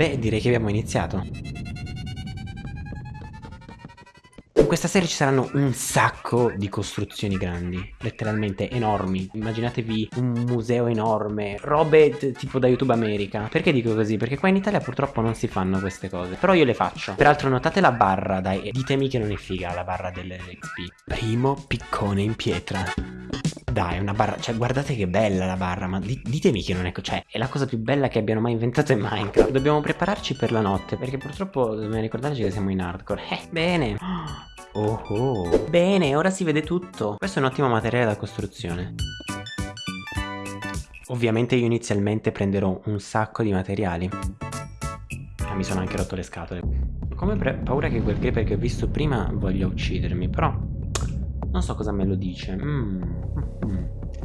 Beh, direi che abbiamo iniziato. In questa serie ci saranno un sacco di costruzioni grandi, letteralmente enormi. Immaginatevi un museo enorme, robe tipo da YouTube America. Perché dico così? Perché qua in Italia purtroppo non si fanno queste cose. Però io le faccio. Peraltro notate la barra, dai, ditemi che non è figa la barra dell'XP. Primo piccone in pietra. Dai, una barra, cioè guardate che bella la barra, ma di ditemi che non è, cioè è la cosa più bella che abbiano mai inventato in Minecraft. Dobbiamo prepararci per la notte, perché purtroppo dobbiamo ricordarci che siamo in hardcore. Eh, bene. Oh oh. Bene, ora si vede tutto. Questo è un ottimo materiale da costruzione. Ovviamente io inizialmente prenderò un sacco di materiali. Ah, mi sono anche rotto le scatole. Come paura che quel creeper che ho visto prima voglia uccidermi, però non so cosa me lo dice. Mm. Mm.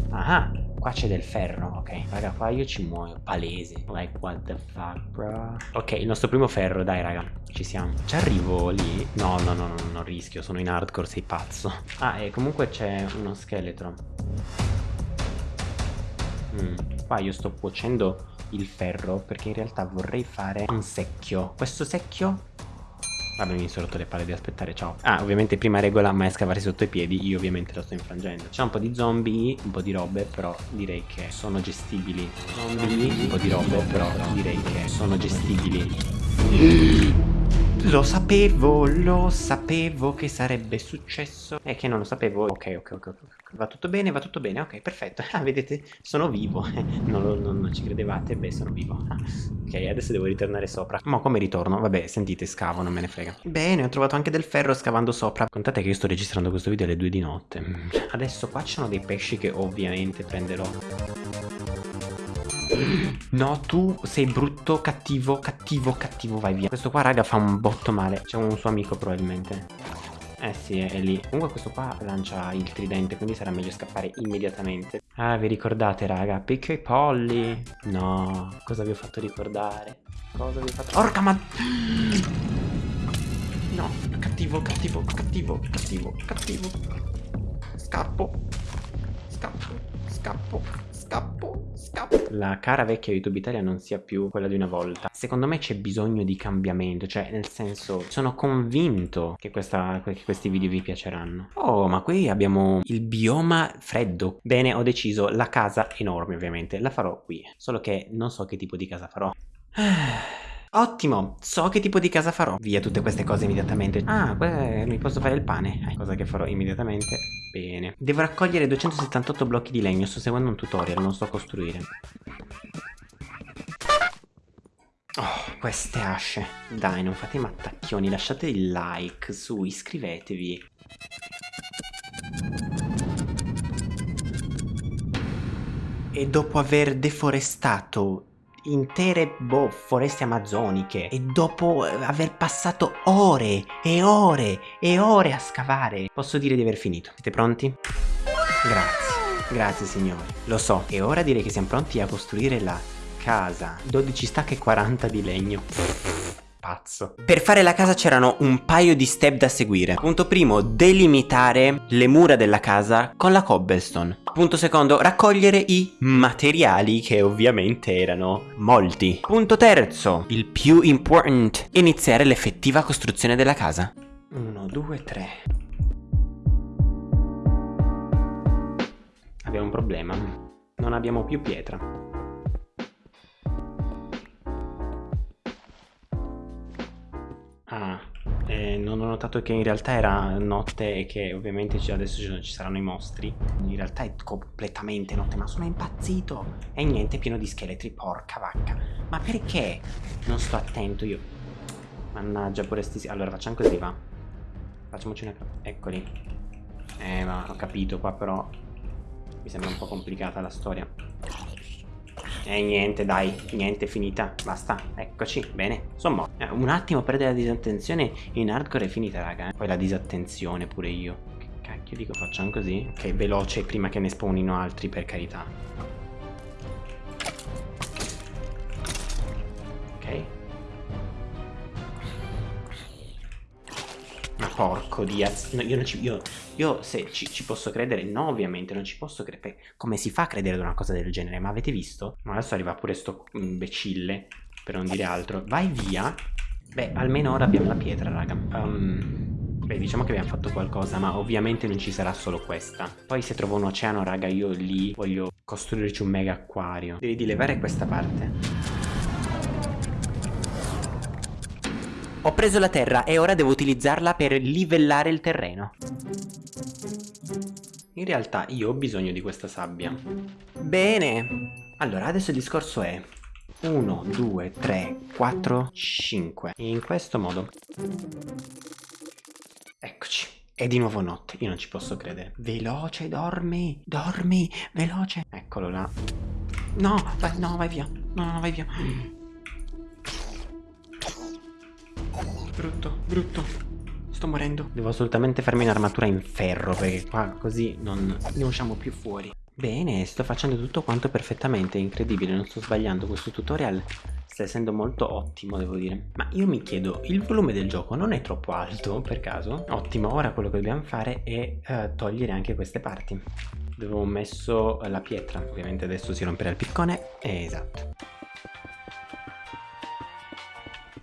Ah, qua c'è del ferro. Ok, raga, qua io ci muoio. Palese. Like, what the fuck, bro? Ok, il nostro primo ferro, dai, raga. Ci siamo. Ci arrivo lì? No, no, no, no, non rischio. Sono in hardcore, sei pazzo. Ah, e comunque c'è uno scheletro. Mm. Qua io sto cuocendo il ferro perché in realtà vorrei fare un secchio. Questo secchio Vabbè mi sono rotto le palle di aspettare ciao. Ah ovviamente prima regola mai scavarsi sotto i piedi Io ovviamente lo sto infrangendo. C'è un po' di zombie Un po' di robe Però direi che sono gestibili. Zombie. Un po' di robe Però direi che sono gestibili lo sapevo, lo sapevo che sarebbe successo. E che non lo sapevo. Ok, ok, ok, ok Va tutto bene, va tutto bene, ok, perfetto. Ah, vedete, sono vivo. Non, lo, non, non, ci credevate, beh, sono vivo. Ok, adesso devo ritornare sopra. Ma come ritorno? Vabbè, sentite, scavo, non me ne frega. Bene, ho trovato anche del ferro scavando sopra. Contate che io sto registrando questo video alle 2 di notte. Adesso qua ci sono dei pesci che ovviamente prenderò No, tu sei brutto, cattivo, cattivo, cattivo, vai via. Questo qua, raga, fa un botto male. C'è un suo amico, probabilmente. Eh sì, è, lì. Comunque questo qua lancia il tridente, quindi sarà meglio scappare immediatamente. Ah, vi ricordate, raga? Picchio i polli. No, cosa vi ho fatto ricordare? Cosa vi ho fatto... Orca ma... No, cattivo, cattivo, cattivo, cattivo, cattivo. Scappo. Scappo, scappo. La cara vecchia YouTube Italia non sia più quella di una volta. Secondo me c'è bisogno di cambiamento, cioè nel senso sono convinto che, questa, che questi video vi piaceranno. Oh, ma qui abbiamo il bioma freddo. Bene, ho deciso, la casa enorme ovviamente, la farò qui. Solo che non so che tipo di casa farò. Ottimo, so che tipo di casa farò. Via tutte queste cose immediatamente. Ah, mi posso fare il pane. Eh, cosa che farò immediatamente. Bene. Devo raccogliere 278 blocchi di legno. Sto seguendo un tutorial, non so costruire. Oh, queste asce. Dai, non fate mattacchioni. Lasciate il like, su, iscrivetevi. E dopo aver deforestato intere boh, foreste amazzoniche e dopo eh, aver passato ore e ore e ore a scavare posso dire di aver finito. Siete pronti? Grazie, grazie signori. Lo so, e ora direi che siamo pronti a costruire la casa. 12 stacche e 40 di legno pazzo. Per fare la casa c'erano un paio di step da seguire. Punto primo, delimitare le mura della casa con la cobblestone. Punto secondo, raccogliere i materiali che ovviamente erano molti. Punto terzo, il più important, iniziare l'effettiva costruzione della casa. Uno, due, tre. Abbiamo un problema. Non abbiamo più pietra. Notato che in realtà era notte e che ovviamente adesso ci saranno i mostri. In realtà è completamente notte, ma sono impazzito. E niente, pieno di scheletri, porca vacca. Ma perché non sto attento io? Mannaggia, pure sti... Allora, facciamo così, va. Facciamoci una... Eccoli. Eh, ma ho capito qua, però... Mi sembra un po' complicata la storia. E niente, dai, niente, finita. Basta, eccoci, bene. Insomma, eh, un attimo perdere la disattenzione in hardcore è finita, raga. Poi la disattenzione pure io. Che cacchio dico, facciamo così? Ok, veloce prima che ne spawnino altri, per carità. Porco Diaz, no, io, ci, io, io, se ci, ci, posso credere, no ovviamente, non ci posso credere. Come si fa a credere ad una cosa del genere? Ma avete visto? Ma adesso arriva pure sto imbecille. per non dire altro. Vai via. Beh, almeno ora abbiamo la pietra, raga. Um, Beh, diciamo che abbiamo fatto qualcosa, ma ovviamente non ci sarà solo questa. Poi se trovo un oceano, raga, io lì voglio costruirci un mega acquario. Devi di levare questa parte. Ho preso la terra e ora devo utilizzarla per livellare il terreno. In realtà io ho bisogno di questa sabbia. Bene. Allora, adesso il discorso è 1, 2, 3, 4, 5. In questo modo. Eccoci. È di nuovo notte, io non ci posso credere. Veloce, dormi, dormi, veloce. Eccolo là. No, vai, no, vai via. No, no, vai via. Brutto, brutto. Sto morendo. Devo assolutamente farmi un'armatura in ferro perché qua così non ne usciamo più fuori. Bene, sto facendo tutto quanto perfettamente, incredibile, non sto sbagliando questo tutorial sta essendo molto ottimo devo dire ma io mi chiedo il volume del gioco non è troppo alto per caso? ottimo ora quello che dobbiamo fare è uh, togliere anche queste parti dove ho messo la pietra ovviamente adesso si romperà il piccone esatto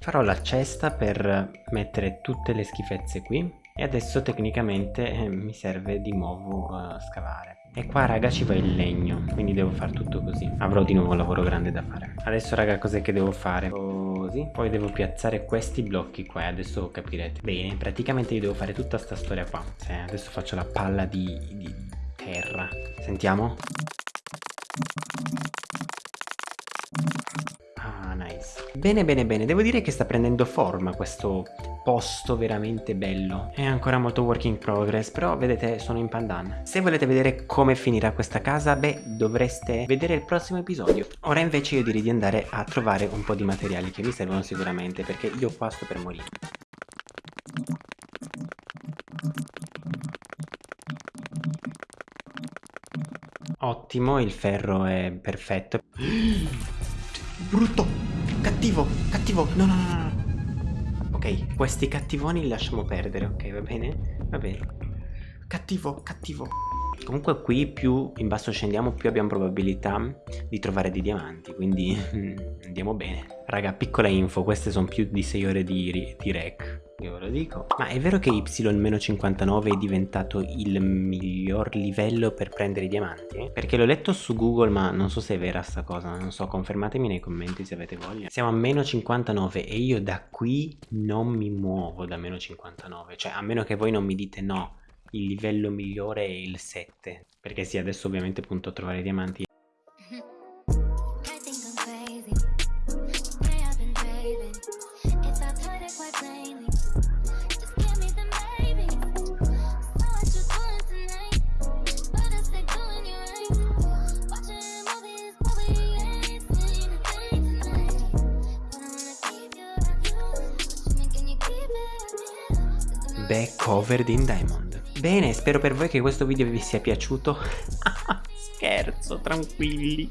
farò la cesta per mettere tutte le schifezze qui e adesso tecnicamente eh, mi serve di nuovo uh, scavare. E qua raga ci va il legno Quindi devo fare tutto così. Avrò di nuovo un lavoro grande da fare. Adesso raga cos'è che devo fare? Così. Poi devo piazzare questi blocchi qua Adesso capirete. Bene praticamente io devo fare tutta sta storia qua. Sì, Adesso faccio la palla di, di terra. Sentiamo Bene bene bene Devo dire che sta prendendo forma questo posto veramente bello. È ancora molto work in progress, però vedete sono in pandan. Se volete vedere come finirà questa casa, beh, dovreste vedere il prossimo episodio. Ora invece io direi di andare a trovare un po' di materiali che mi servono sicuramente, perché io qua sto per morire. Ottimo, il ferro è perfetto. Brutto! Cattivo! Cattivo! No, no, no, no! Ok, questi cattivoni li lasciamo perdere, ok, va bene? Va bene. Cattivo, cattivo. Comunque qui più in basso scendiamo più abbiamo probabilità di trovare dei diamanti, quindi andiamo bene. Raga, piccola info, queste sono più di 6 ore di, di rec io ve lo dico. Ma è vero che Y-59 è diventato il miglior livello per prendere i diamanti? Perché l'ho letto su Google ma non so se è vera sta cosa. Non so, confermatemi nei commenti se avete voglia. Siamo a meno 59 e io da qui non mi muovo da meno 59 Cioè a meno che voi non mi dite no il livello migliore è il 7 Perché sì, adesso ovviamente punto a trovare i diamanti back covered in diamond. Bene, spero per voi che questo video vi sia piaciuto. Scherzo, tranquilli.